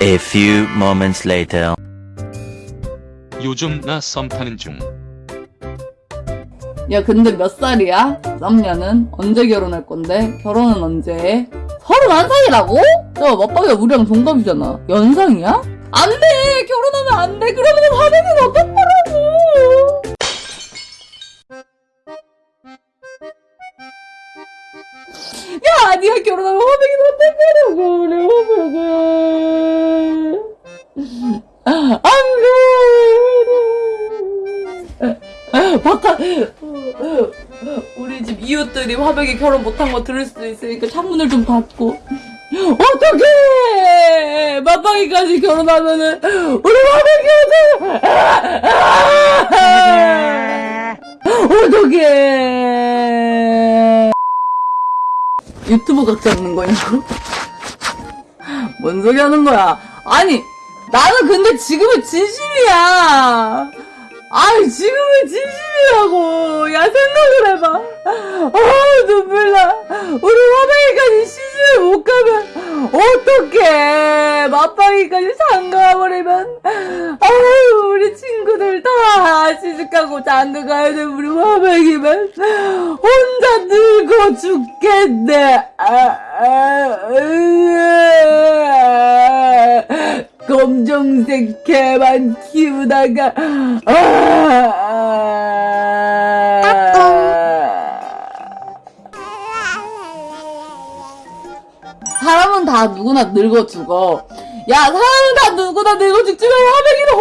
A few moments later. 요즘 나 썸 타는 중. 야 근데 몇 살이야? 남녀는 언제 결혼할 건데? 결혼은 언제 해? 서른한 살이라고? 야 맞박이가 우리랑 동갑이잖아 연상이야? 안돼 결혼하면 안돼 그러면 화내면 어떡하라고 야 니가 결혼하면 화내면 어떡하라고 우리 화내면 안 돼 바깥 우리 집 이웃들이 화백이 결혼 못한 거 들을 수도 있으니까 창문을 좀 닫고. 어떡해! 맞방이까지 결혼하면은 우리 화백이한테 어떡해! 유튜브 각 잡는 거냐고? 뭔 소리 하는 거야? 아니 나는 근데 지금은 진심이야. 아이 지금은 진심이라고. 야 생각을 해봐. 아 눈물 나. 우리 화방이까지 시집을 못 가면 어떡해. 맞방이까지 장가버리면. 아유 우리 친구들 다 시집가고 장가 가야 돼 우리 화방이만 혼자 늙어 죽겠네. 아, 아, 으아. 검정색 개만 키우다가 아, 사람은 다 누구나 늙어 죽어. 야, 사람은 다 누구나 늙어 죽지만 화백이는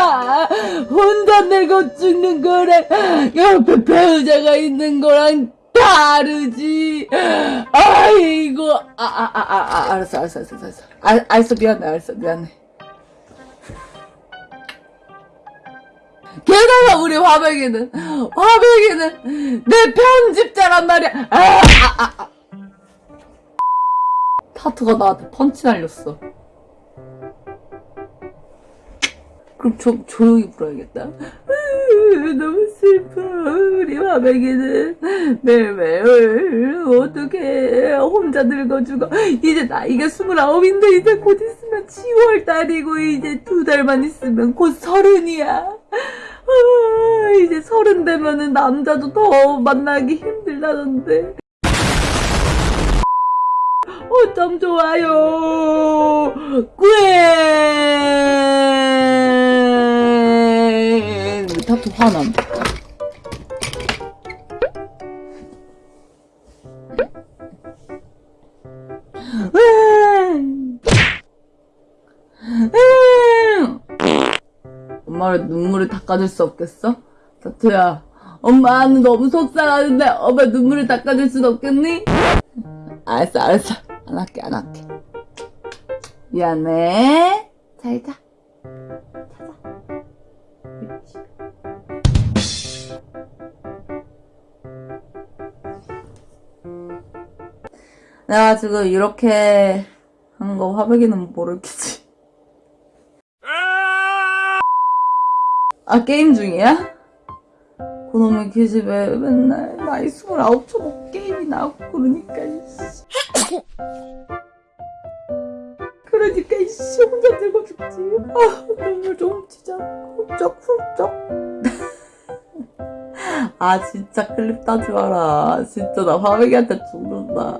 혼자잖아. 혼자 늙어 죽는 거랑 옆에 배우자가 있는 거랑 다르지. 아이고, 아, 아, 아, 아, 아 알았어, 알았어, 알았어, 알았어. 알, 알았어, 미안해, 알았어, 미안해. 게다가 우리 화백이는, 화백이는 내 편집자란 말이야. 아, 아, 아, 아. 타투가 나한테 펀치 날렸어. 그럼 좀 조용히 불어야겠다. 으, 너무 슬퍼. 우리 화백이는 매일매일 어떻게 혼자 늙어 죽어. 이제 나이가 스물아홉인데 이제 곧 있으면 10월 달이고 이제 두 달만 있으면 곧 서른이야. 아, 이제 서른 되면은 남자도 더 만나기 힘들다던데. 어쩜 좋아요. 꽤 타투 화남. 엄마를 눈물을 닦아줄 수 없겠어? 타투야, 엄마는 너무 속상하는데 엄마 눈물을 닦아줄 순 없겠니? 알았어, 알았어. 안 할게, 안 할게. 미안해. 잘 자. 자자. 그렇지. 내가 지금 이렇게 한거 화백이는 모르겠지. 아, 게임 중이야? 그놈의 기집애 맨날 나이 스물아홉 초고 게임이 나오고 그러니까 이씨. 그러니까 이씨 혼자 들고 죽지. 아 눈물 좀 진짜 훌쩍훌쩍 아 진짜 클립 따지 마라. 진짜 나 화백이한테 죽는다